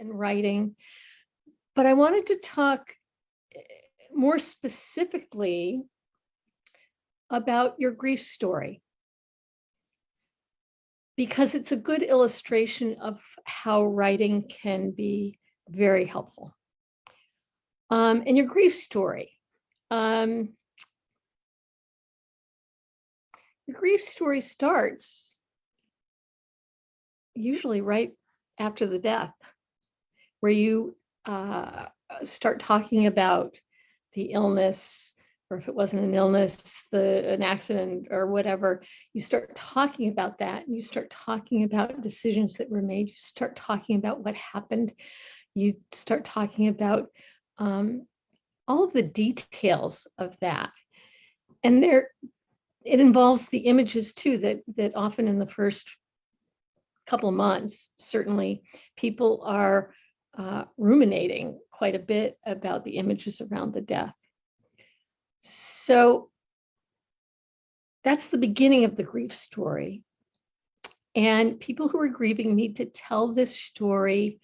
and writing. But I wanted to talk eh, more specifically about your grief story because it's a good illustration of how writing can be very helpful. Um, and your grief story. Um, your grief story starts usually right after the death, where you uh, start talking about the illness, or if it wasn't an illness, the an accident or whatever, you start talking about that and you start talking about decisions that were made. You start talking about what happened. You start talking about um, all of the details of that. And there, it involves the images too, that, that often in the first couple of months, certainly people are uh, ruminating quite a bit about the images around the death. So that's the beginning of the grief story. And people who are grieving need to tell this story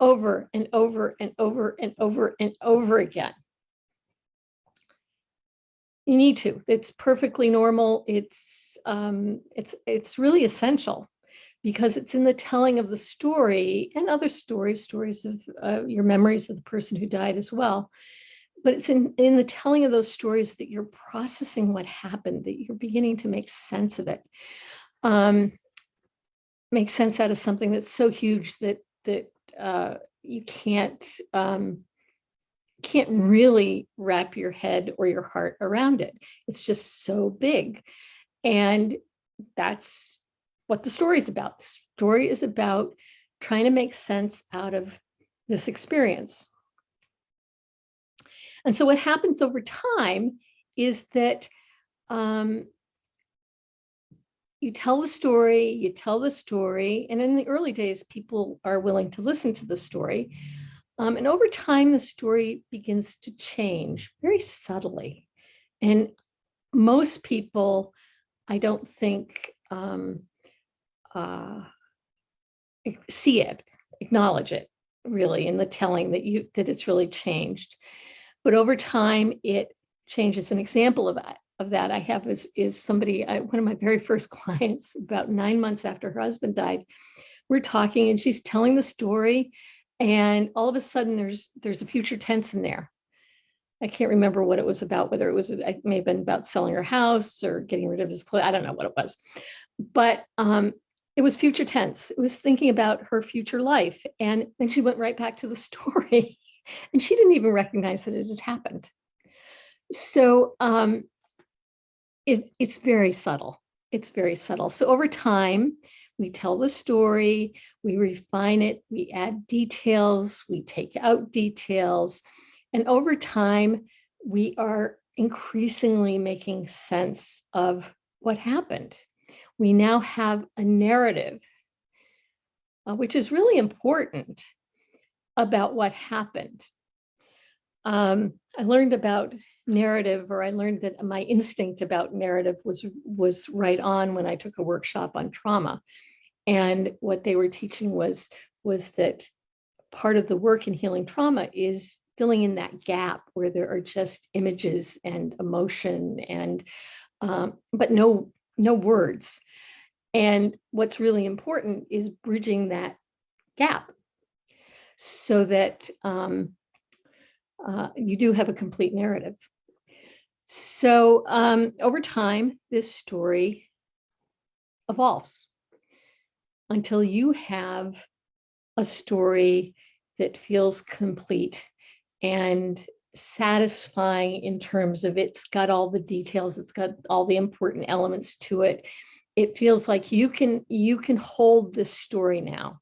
over and over and over and over and over again. You need to. It's perfectly normal. It's um, it's it's really essential because it's in the telling of the story and other stories, stories of uh, your memories of the person who died as well, but it's in, in the telling of those stories that you're processing what happened, that you're beginning to make sense of it. Um, make sense out of something that's so huge that that uh, you can't um, can't really wrap your head or your heart around it. It's just so big. And that's what the story is about. The story is about trying to make sense out of this experience. And so what happens over time is that um, you tell the story, you tell the story, and in the early days, people are willing to listen to the story. Um, and over time, the story begins to change very subtly. And most people, I don't think, um, uh, see it, acknowledge it, really, in the telling that you that it's really changed. But over time, it changes. An example of that, of that I have is, is somebody, I, one of my very first clients, about nine months after her husband died, we're talking and she's telling the story and all of a sudden there's there's a future tense in there. I can't remember what it was about, whether it was, it may have been about selling her house or getting rid of his clothes. I don't know what it was, but um, it was future tense. It was thinking about her future life. And then she went right back to the story and she didn't even recognize that it had happened. So um, it, it's very subtle. It's very subtle. So over time, we tell the story, we refine it, we add details, we take out details, and over time, we are increasingly making sense of what happened. We now have a narrative, uh, which is really important about what happened. Um, I learned about narrative, or I learned that my instinct about narrative was was right on when I took a workshop on trauma. And what they were teaching was was that part of the work in healing trauma is filling in that gap where there are just images and emotion and um, but no no words. And what's really important is bridging that gap so that um, uh, you do have a complete narrative. So um, over time, this story evolves until you have a story that feels complete and satisfying in terms of it's got all the details, it's got all the important elements to it. It feels like you can you can hold this story now.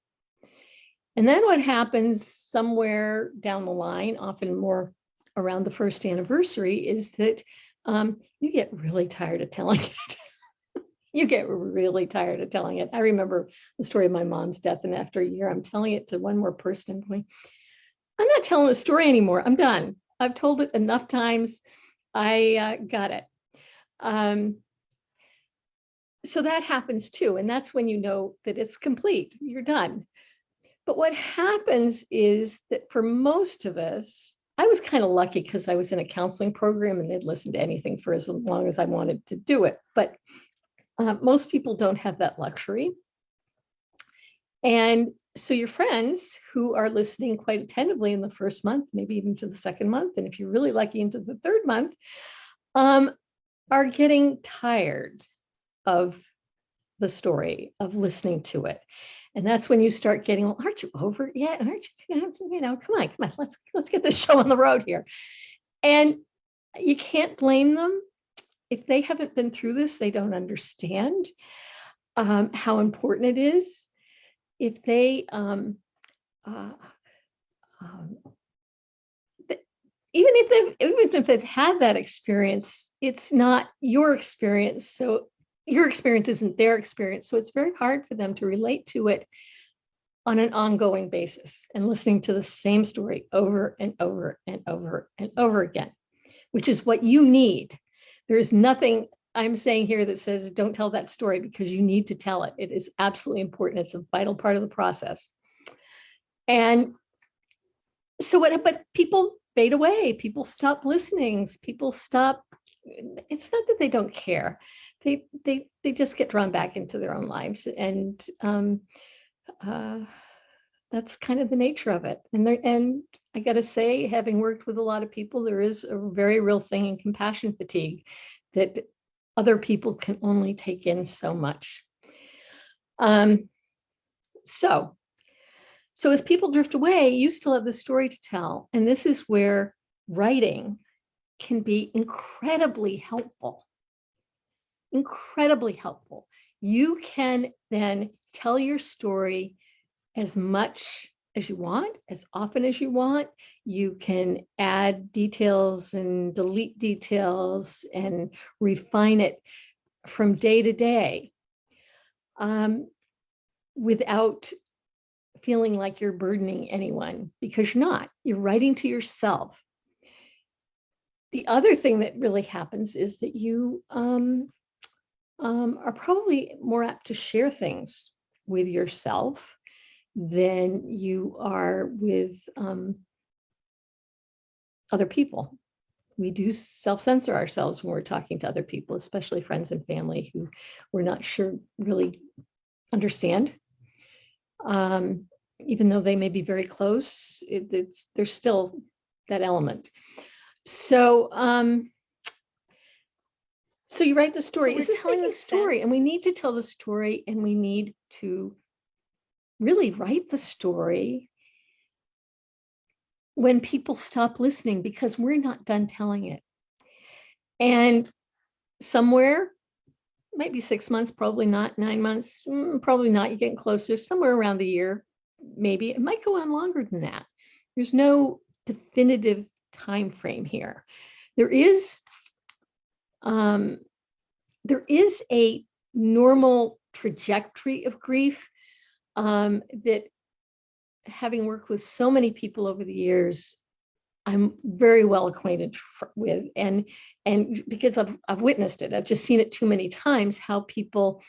And then what happens somewhere down the line, often more around the first anniversary, is that um, you get really tired of telling it. you get really tired of telling it. I remember the story of my mom's death, and after a year, I'm telling it to one more person. I'm going, I'm not telling the story anymore. I'm done. I've told it enough times. I uh, got it. Um, so that happens too. And that's when you know that it's complete. You're done. But what happens is that for most of us, I was kind of lucky because I was in a counseling program and they'd listen to anything for as long as I wanted to do it. But uh, most people don't have that luxury. And so your friends who are listening quite attentively in the first month, maybe even to the second month, and if you're really lucky into the third month, um, are getting tired of the story, of listening to it. And that's when you start getting, well, aren't you over yet? Aren't you, you know, come on, come on, let's let's get this show on the road here. And you can't blame them. If they haven't been through this, they don't understand um, how important it is if they um, uh, um, even if they've even if they've had that experience, it's not your experience. So your experience isn't their experience. So it's very hard for them to relate to it on an ongoing basis and listening to the same story over and over and over and over again, which is what you need. There is nothing I'm saying here that says don't tell that story because you need to tell it. It is absolutely important. It's a vital part of the process. And so what, but people fade away, people stop listening, people stop, it's not that they don't care. They, they, they just get drawn back into their own lives. And um, uh, that's kind of the nature of it. And there, and I got to say, having worked with a lot of people, there is a very real thing in compassion fatigue that other people can only take in so much. Um, so, so as people drift away, you still have the story to tell. And this is where writing can be incredibly helpful, incredibly helpful. You can then tell your story as much as you want, as often as you want. You can add details and delete details and refine it from day to day um, without feeling like you're burdening anyone because you're not. You're writing to yourself. The other thing that really happens is that you um, um, are probably more apt to share things with yourself than you are with um, other people. We do self-censor ourselves when we're talking to other people, especially friends and family who we're not sure really understand. Um, even though they may be very close, it, it's there's still that element. So, um, so you write the story. So Is telling the story? Sense? And we need to tell the story, and we need to really write the story when people stop listening because we're not done telling it. And somewhere, maybe six months, probably not nine months, mm, probably not, you're getting closer, somewhere around the year, maybe. It might go on longer than that. There's no definitive time frame here. There is, um, there is a normal trajectory of grief um, that having worked with so many people over the years, I'm very well acquainted with and and because I've I've witnessed it, I've just seen it too many times how people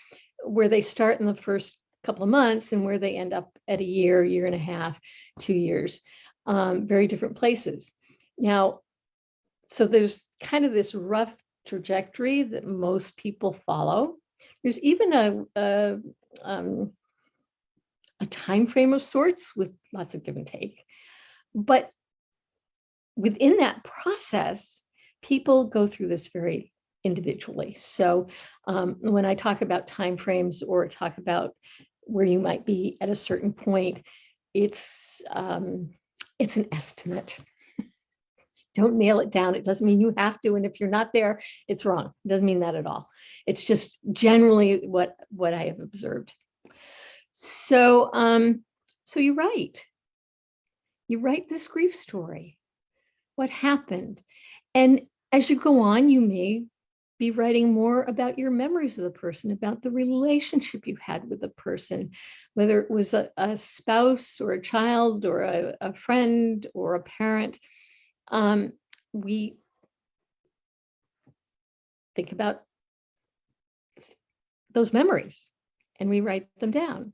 where they start in the first couple of months and where they end up at a year, year and a half, two years, um, very different places. Now, so there's kind of this rough trajectory that most people follow. There's even a, a um, a time frame of sorts with lots of give and take. But within that process, people go through this very individually. So um, when I talk about time frames or talk about where you might be at a certain point, it's um, it's an estimate. Don't nail it down. It doesn't mean you have to. And if you're not there, it's wrong. It doesn't mean that at all. It's just generally what, what I have observed. So, um, so you write, you write this grief story, what happened. And as you go on, you may be writing more about your memories of the person, about the relationship you had with the person, whether it was a, a spouse or a child or a, a friend or a parent. Um, we think about those memories and we write them down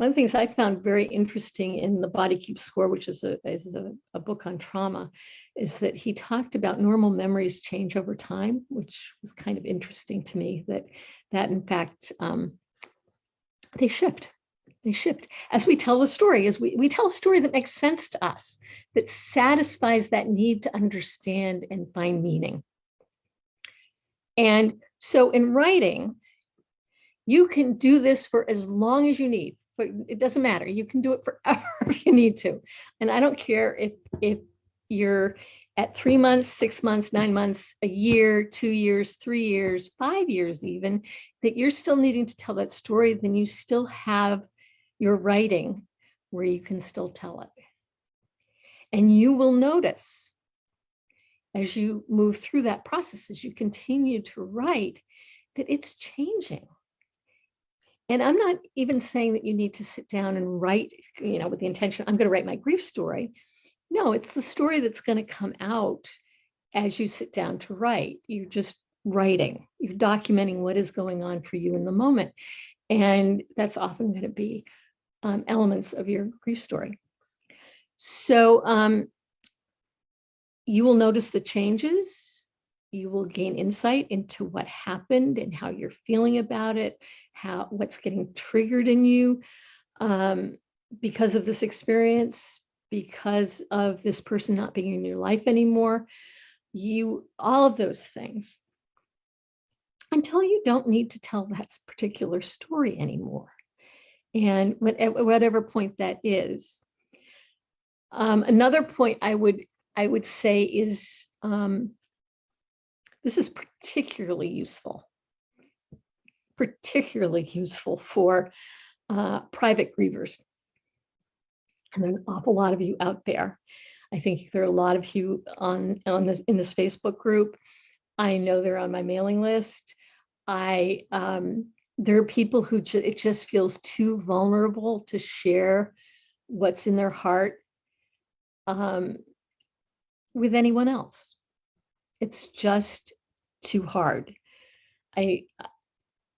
one of the things I found very interesting in the Body Keeps Score, which is a is a, a book on trauma, is that he talked about normal memories change over time, which was kind of interesting to me. That that in fact um, they shift. They shift. As we tell the story as we, we tell a story that makes sense to us that satisfies that need to understand and find meaning. And so in writing you can do this for as long as you need but it doesn't matter you can do it forever if you need to and i don't care if if you're at three months, six months, nine months, a year, two years, three years, five years, even, that you're still needing to tell that story, then you still have your writing where you can still tell it. And you will notice as you move through that process, as you continue to write, that it's changing. And I'm not even saying that you need to sit down and write, you know, with the intention, I'm going to write my grief story. No, it's the story that's going to come out as you sit down to write. You're just writing, you're documenting what is going on for you in the moment. And that's often going to be um, elements of your grief story. So um, you will notice the changes. You will gain insight into what happened and how you're feeling about it, how what's getting triggered in you um, because of this experience, because of this person not being in your life anymore. You, all of those things until you don't need to tell that particular story anymore and at whatever point that is. Um, another point I would I would say is um, this is particularly useful, particularly useful for uh, private grievers. And there are an awful lot of you out there. I think there are a lot of you on, on this in this Facebook group. I know they're on my mailing list. I um, there are people who ju it just feels too vulnerable to share what's in their heart um, with anyone else. It's just too hard. I,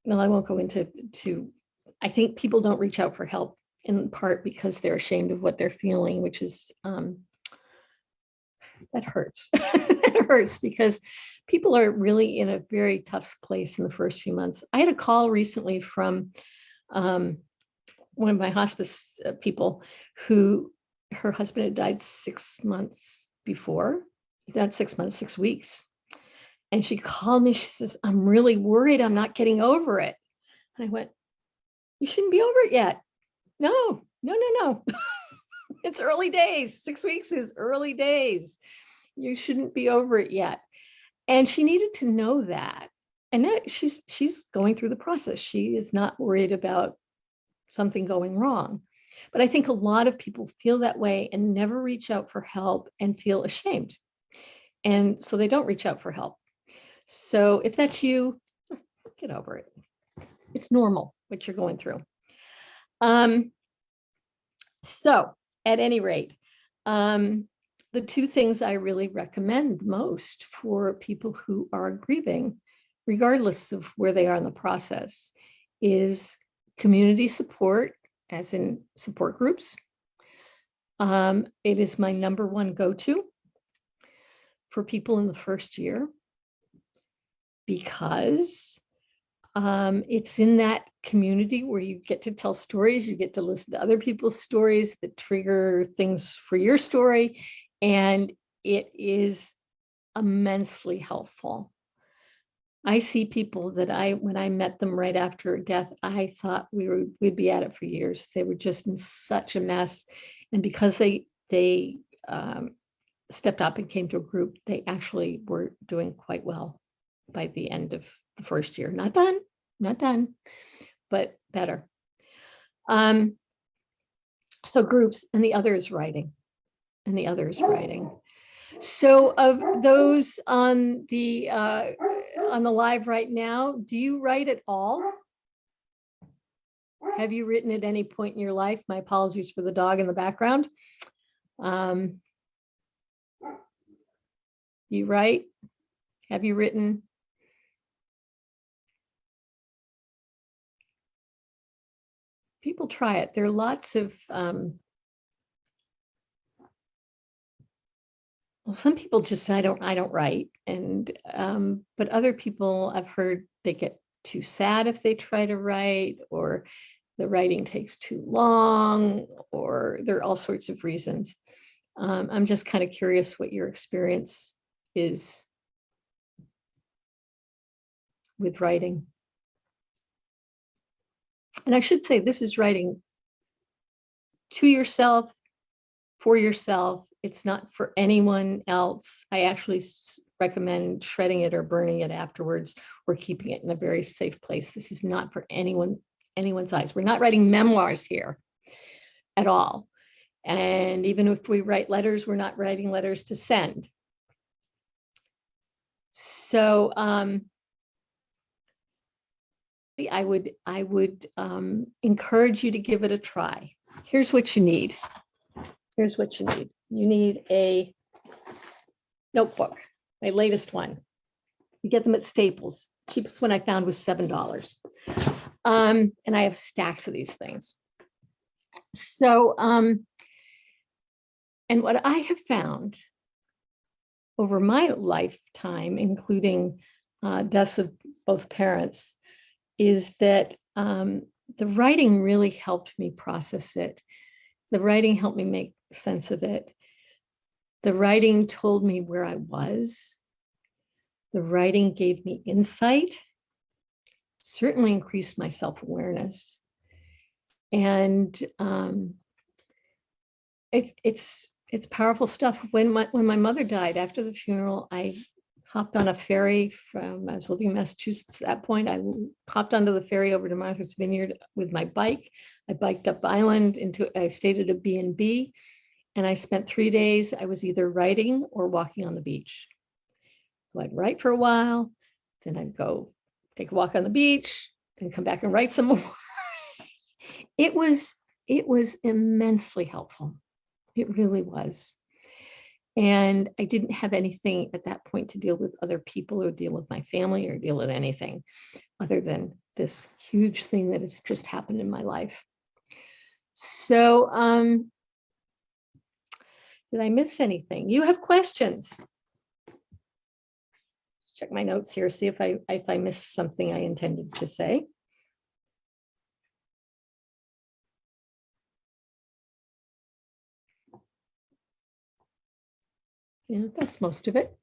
well, I won't go into, to, I think people don't reach out for help in part because they're ashamed of what they're feeling, which is, um, that hurts. it hurts because people are really in a very tough place in the first few months. I had a call recently from um, one of my hospice uh, people who her husband had died six months before. He's not six months, six weeks. And she called me, she says, I'm really worried I'm not getting over it. And I went, you shouldn't be over it yet. No, no, no, no. it's early days. Six weeks is early days. You shouldn't be over it yet and she needed to know that and that she's she's going through the process she is not worried about something going wrong but i think a lot of people feel that way and never reach out for help and feel ashamed and so they don't reach out for help. So if that's you get over it. It's normal what you're going through. Um so at any rate um the two things I really recommend most for people who are grieving, regardless of where they are in the process, is community support, as in support groups. Um, it is my number one go-to for people in the first year because um, it's in that community where you get to tell stories, you get to listen to other people's stories that trigger things for your story, and it is immensely helpful. I see people that I, when I met them right after death, I thought we were, we'd be at it for years. They were just in such a mess. And because they, they um, stepped up and came to a group, they actually were doing quite well by the end of the first year. Not done, not done, but better. Um, so groups and the other is writing and the others writing. So of those on the uh, on the live right now, do you write at all? Have you written at any point in your life? My apologies for the dog in the background. Um, you write? Have you written? people try it. There are lots of, um, well, some people just, I don't, I don't write. And, um, but other people I've heard they get too sad if they try to write or the writing takes too long or there are all sorts of reasons. Um, I'm just kind of curious what your experience is with writing. And I should say this is writing to yourself, for yourself. It's not for anyone else. I actually recommend shredding it or burning it afterwards or keeping it in a very safe place. This is not for anyone anyone's eyes. We're not writing memoirs here at all. And even if we write letters, we're not writing letters to send. So um, I would I would um, encourage you to give it a try. Here's what you need. Here's what you need. You need a notebook, my latest one. You get them at Staples. Cheapest one I found was seven dollars. Um, and I have stacks of these things. So, um, and what I have found over my lifetime, including uh, deaths of both parents, is that um, the writing really helped me process it. The writing helped me make sense of it. The writing told me where I was. The writing gave me insight certainly increased my self-awareness. And um, it's it's it's powerful stuff. When my when my mother died after the funeral, I hopped on a ferry from I was living in Massachusetts at that point. I hopped onto the ferry over to Martha's Vineyard with my bike. I biked up island into I stayed at a B&B and I spent three days. I was either writing or walking on the beach. So I'd write for a while, then I'd go take a walk on the beach, then come back and write some more. it was it was immensely helpful. It really was. And I didn't have anything at that point to deal with other people or deal with my family or deal with anything other than this huge thing that had just happened in my life. So um, did I miss anything? You have questions? check my notes here, see if I if I missed something I intended to say. Yeah, that's most of it.